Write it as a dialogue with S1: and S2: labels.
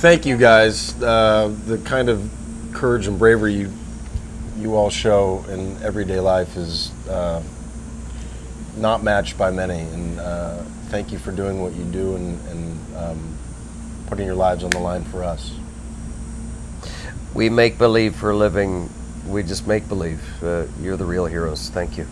S1: thank you guys. Uh, the kind of courage and bravery you you all show in everyday life is uh, not matched by many. And uh, thank you for doing what you do and, and um, putting your lives on the line for us.
S2: We make believe for a living. We just make believe. Uh, you're the real heroes. Thank you.